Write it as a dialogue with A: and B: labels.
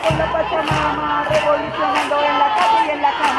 A: con la Pachamama, revolucionando en la calle y en la cama.